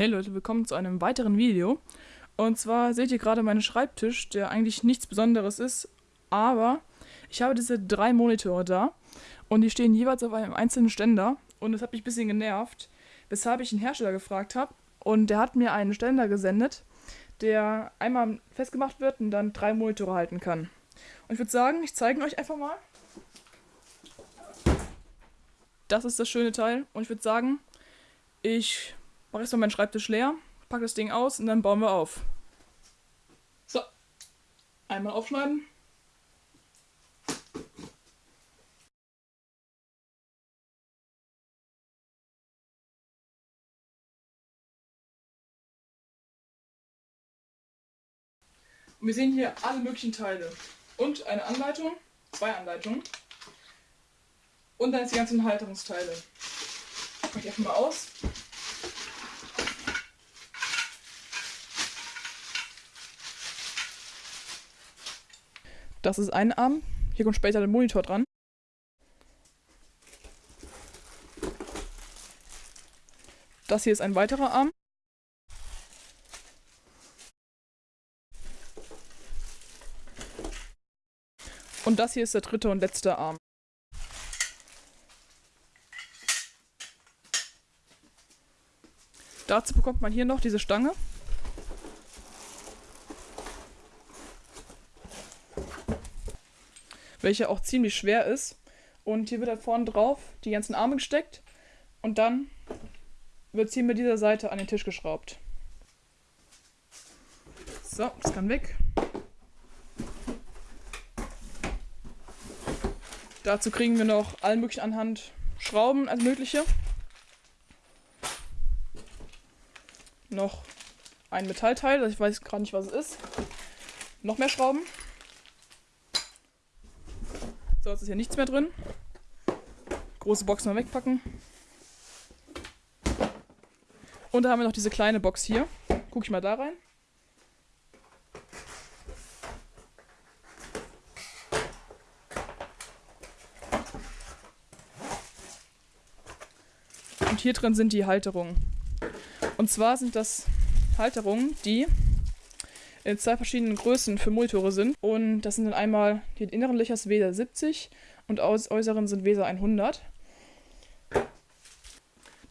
Hey Leute, willkommen zu einem weiteren Video. Und zwar seht ihr gerade meinen Schreibtisch, der eigentlich nichts Besonderes ist, aber ich habe diese drei Monitore da und die stehen jeweils auf einem einzelnen Ständer und das hat mich ein bisschen genervt, weshalb ich einen Hersteller gefragt habe und der hat mir einen Ständer gesendet, der einmal festgemacht wird und dann drei Monitore halten kann. Und ich würde sagen, ich zeige euch einfach mal. Das ist das schöne Teil und ich würde sagen, ich mache jetzt mal meinen Schreibtisch leer, packe das Ding aus und dann bauen wir auf. So, einmal aufschneiden. Und wir sehen hier alle möglichen Teile. Und eine Anleitung, zwei Anleitungen. Und dann die ganzen Halterungsteile. Mache ich einfach mal aus. Das ist ein Arm. Hier kommt später der Monitor dran. Das hier ist ein weiterer Arm. Und das hier ist der dritte und letzte Arm. Dazu bekommt man hier noch diese Stange. Welche auch ziemlich schwer ist. Und hier wird halt vorne drauf die ganzen Arme gesteckt und dann wird es hier mit dieser Seite an den Tisch geschraubt. So, das kann weg. Dazu kriegen wir noch allen möglichen anhand Schrauben als mögliche. Noch ein Metallteil, ich weiß gerade nicht, was es ist. Noch mehr Schrauben. Jetzt ist hier nichts mehr drin. Große Box mal wegpacken. Und da haben wir noch diese kleine Box hier. Guck ich mal da rein. Und hier drin sind die Halterungen. Und zwar sind das Halterungen, die in zwei verschiedenen Größen für Monitore sind. Und das sind dann einmal die inneren Löcher ist Weser 70 und aus äußeren sind Weser 100.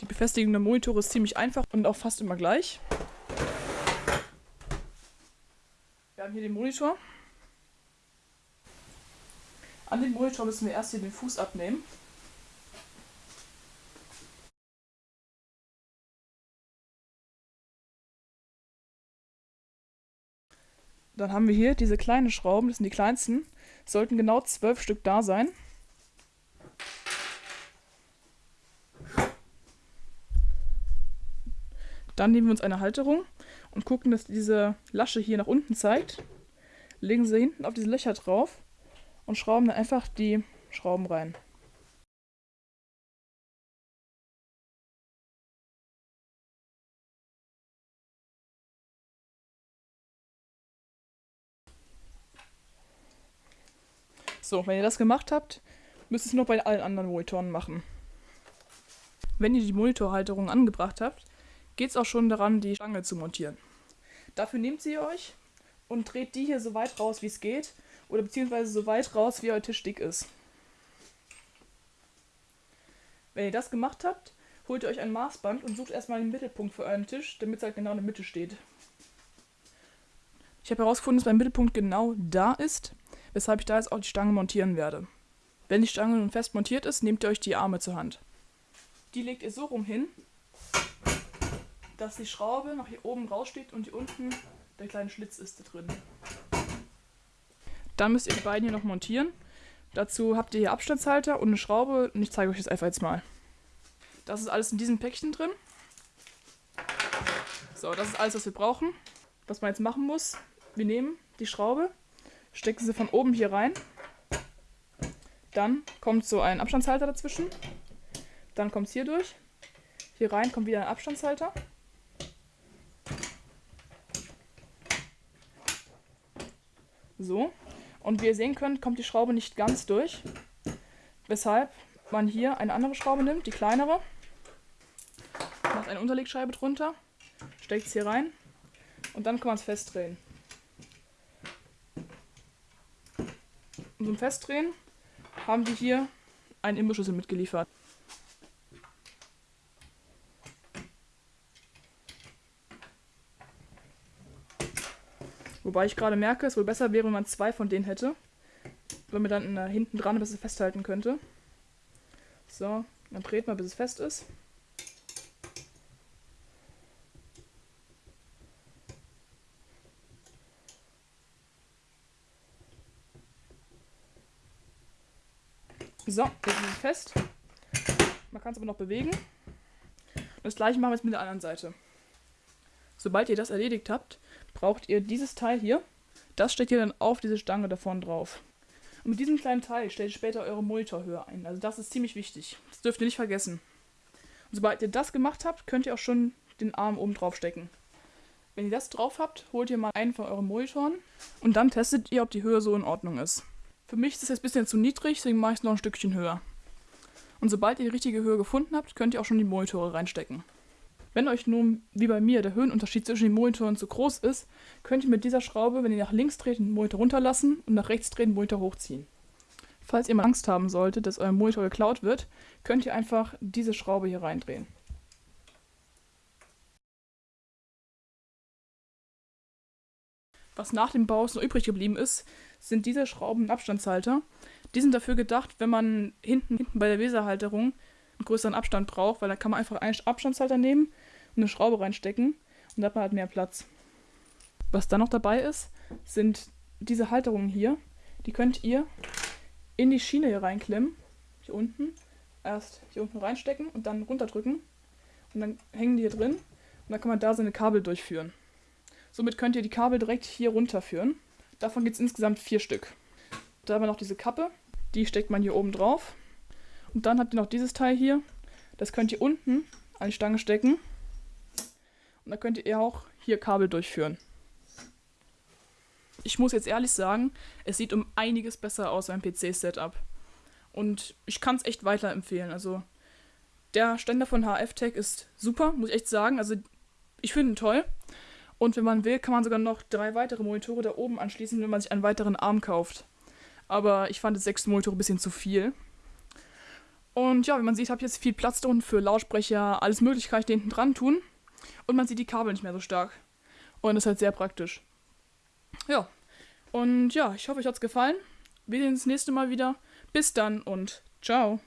Die Befestigung der Monitore ist ziemlich einfach und auch fast immer gleich. Wir haben hier den Monitor. An dem Monitor müssen wir erst hier den Fuß abnehmen. Dann haben wir hier diese kleinen Schrauben, das sind die kleinsten. Sollten genau zwölf Stück da sein. Dann nehmen wir uns eine Halterung und gucken, dass diese Lasche hier nach unten zeigt. Legen sie hinten auf diese Löcher drauf und schrauben dann einfach die Schrauben rein. So, wenn ihr das gemacht habt, müsst ihr es noch bei allen anderen Monitoren machen. Wenn ihr die Monitorhalterung angebracht habt, geht es auch schon daran, die Stange zu montieren. Dafür nehmt sie euch und dreht die hier so weit raus, wie es geht, oder beziehungsweise so weit raus, wie euer Tisch dick ist. Wenn ihr das gemacht habt, holt ihr euch ein Maßband und sucht erstmal den Mittelpunkt für euren Tisch, damit es halt genau in der Mitte steht. Ich habe herausgefunden, dass mein Mittelpunkt genau da ist weshalb ich da jetzt auch die Stange montieren werde. Wenn die Stange nun fest montiert ist, nehmt ihr euch die Arme zur Hand. Die legt ihr so rum hin, dass die Schraube nach hier oben raussteht und hier unten der kleine Schlitz ist da drin. Dann müsst ihr die beiden hier noch montieren. Dazu habt ihr hier Abstandshalter und eine Schraube und ich zeige euch das einfach jetzt mal. Das ist alles in diesem Päckchen drin. So, das ist alles, was wir brauchen. Was man jetzt machen muss, wir nehmen die Schraube, stecken sie von oben hier rein. Dann kommt so ein Abstandshalter dazwischen. Dann kommt es hier durch. Hier rein kommt wieder ein Abstandshalter. So. Und wie ihr sehen könnt, kommt die Schraube nicht ganz durch. Weshalb man hier eine andere Schraube nimmt, die kleinere. Macht eine Unterlegscheibe drunter. steckt es hier rein und dann kann man es festdrehen. Und zum Festdrehen haben die hier einen Imbusschlüssel mitgeliefert. Wobei ich gerade merke, es wohl besser wäre, wenn man zwei von denen hätte. Wenn man dann äh, hinten dran besser festhalten könnte. So, dann dreht man, bis es fest ist. So, jetzt ist es fest. Man kann es aber noch bewegen. Das gleiche machen wir jetzt mit der anderen Seite. Sobald ihr das erledigt habt, braucht ihr dieses Teil hier. Das steckt ihr dann auf diese Stange da vorne drauf. Und mit diesem kleinen Teil stellt ihr später eure Monitorhöhe ein. Also das ist ziemlich wichtig. Das dürft ihr nicht vergessen. Und sobald ihr das gemacht habt, könnt ihr auch schon den Arm oben drauf stecken. Wenn ihr das drauf habt, holt ihr mal einen von euren Monitoren und dann testet ihr, ob die Höhe so in Ordnung ist. Für mich ist das jetzt ein bisschen zu niedrig, deswegen mache ich es noch ein Stückchen höher. Und sobald ihr die richtige Höhe gefunden habt, könnt ihr auch schon die Monitore reinstecken. Wenn euch nun, wie bei mir, der Höhenunterschied zwischen den Monitoren zu groß ist, könnt ihr mit dieser Schraube, wenn ihr nach links dreht, den Monitor runterlassen und nach rechts dreht, den Monitor hochziehen. Falls ihr mal Angst haben solltet, dass euer Monitor geklaut wird, könnt ihr einfach diese Schraube hier reindrehen. Was nach dem Bau noch übrig geblieben ist, sind diese Schrauben Abstandshalter. Die sind dafür gedacht, wenn man hinten, hinten bei der Weserhalterung einen größeren Abstand braucht, weil da kann man einfach einen Abstandshalter nehmen und eine Schraube reinstecken und da hat man halt mehr Platz. Was dann noch dabei ist, sind diese Halterungen hier. Die könnt ihr in die Schiene hier reinklemmen. Hier unten. Erst hier unten reinstecken und dann runterdrücken. Und dann hängen die hier drin. Und dann kann man da seine Kabel durchführen. Somit könnt ihr die Kabel direkt hier runterführen. Davon gibt es insgesamt vier Stück. Da haben wir noch diese Kappe. Die steckt man hier oben drauf. Und dann habt ihr noch dieses Teil hier. Das könnt ihr unten an die Stange stecken. Und da könnt ihr auch hier Kabel durchführen. Ich muss jetzt ehrlich sagen, es sieht um einiges besser aus beim PC-Setup. Und ich kann es echt weiterempfehlen. Also der Ständer von HF-Tech ist super, muss ich echt sagen. Also ich finde ihn toll. Und wenn man will, kann man sogar noch drei weitere Monitore da oben anschließen, wenn man sich einen weiteren Arm kauft. Aber ich fand das sechste Monitor ein bisschen zu viel. Und ja, wie man sieht, habe ich jetzt viel Platz da unten für Lautsprecher, alles mögliche kann ich da hinten dran tun. Und man sieht die Kabel nicht mehr so stark. Und das ist halt sehr praktisch. Ja. Und ja, ich hoffe, euch hat es gefallen. Wir sehen uns das nächste Mal wieder. Bis dann und ciao.